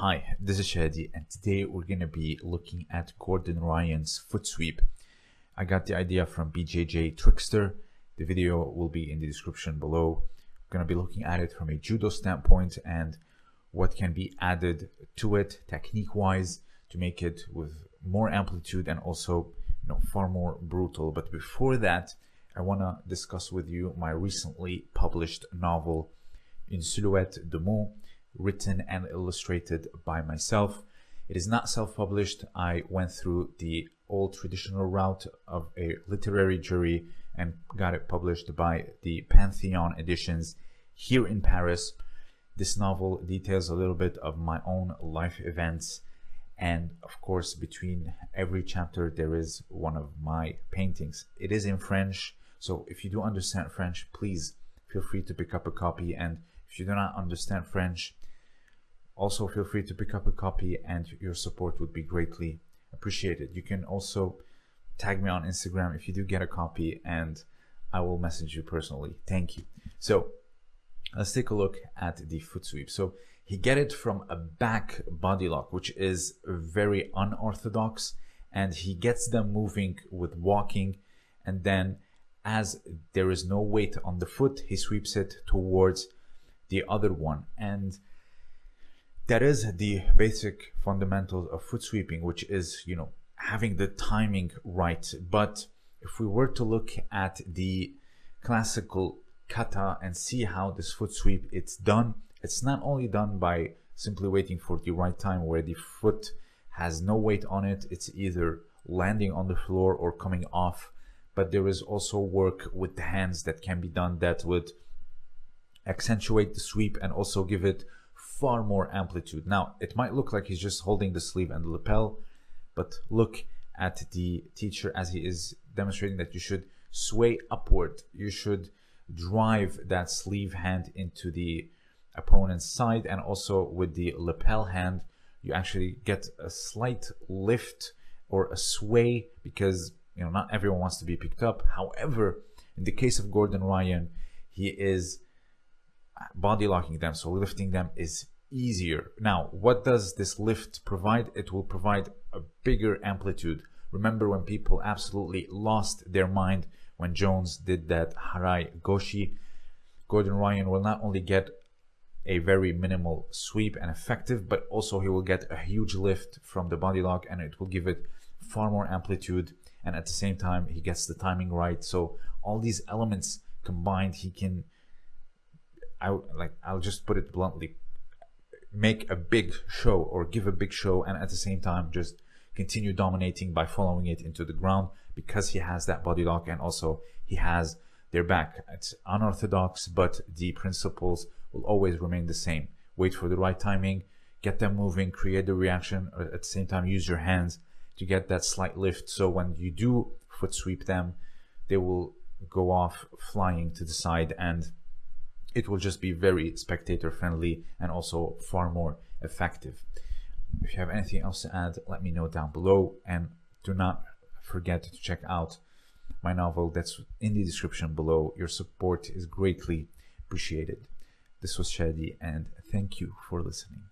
Hi, this is Shadi, and today we're going to be looking at Gordon Ryan's foot sweep. I got the idea from BJJ Trickster. The video will be in the description below. We're going to be looking at it from a judo standpoint and what can be added to it technique wise to make it with more amplitude and also you know far more brutal. But before that, I want to discuss with you my recently published novel In Silhouette de mots written and illustrated by myself. It is not self-published. I went through the old traditional route of a literary jury and got it published by the Pantheon Editions here in Paris. This novel details a little bit of my own life events and of course between every chapter there is one of my paintings. It is in French so if you do understand French please feel free to pick up a copy and if you do not understand French also feel free to pick up a copy and your support would be greatly appreciated. You can also tag me on Instagram if you do get a copy and I will message you personally. Thank you. So let's take a look at the foot sweep. So he get it from a back body lock, which is very unorthodox and he gets them moving with walking and then as there is no weight on the foot, he sweeps it towards the other one. And that is the basic fundamentals of foot sweeping, which is, you know, having the timing right. But if we were to look at the classical kata and see how this foot sweep it's done, it's not only done by simply waiting for the right time where the foot has no weight on it. It's either landing on the floor or coming off. But there is also work with the hands that can be done that would accentuate the sweep and also give it far more amplitude. Now, it might look like he's just holding the sleeve and the lapel, but look at the teacher as he is demonstrating that you should sway upward. You should drive that sleeve hand into the opponent's side and also with the lapel hand, you actually get a slight lift or a sway because you know not everyone wants to be picked up. However, in the case of Gordon Ryan, he is body locking them so lifting them is easier. Now what does this lift provide? It will provide a bigger amplitude. Remember when people absolutely lost their mind when jones did that harai goshi gordon ryan will not only get a very minimal sweep and effective but also he will get a huge lift from the body lock and it will give it far more amplitude and at the same time he gets the timing right. So all these elements combined he can I like I'll just put it bluntly, make a big show or give a big show, and at the same time just continue dominating by following it into the ground because he has that body lock and also he has their back. It's unorthodox, but the principles will always remain the same. Wait for the right timing, get them moving, create the reaction, or at the same time use your hands to get that slight lift. So when you do foot sweep them, they will go off flying to the side and it will just be very spectator friendly and also far more effective. If you have anything else to add, let me know down below and do not forget to check out my novel that's in the description below. Your support is greatly appreciated. This was Shadi and thank you for listening.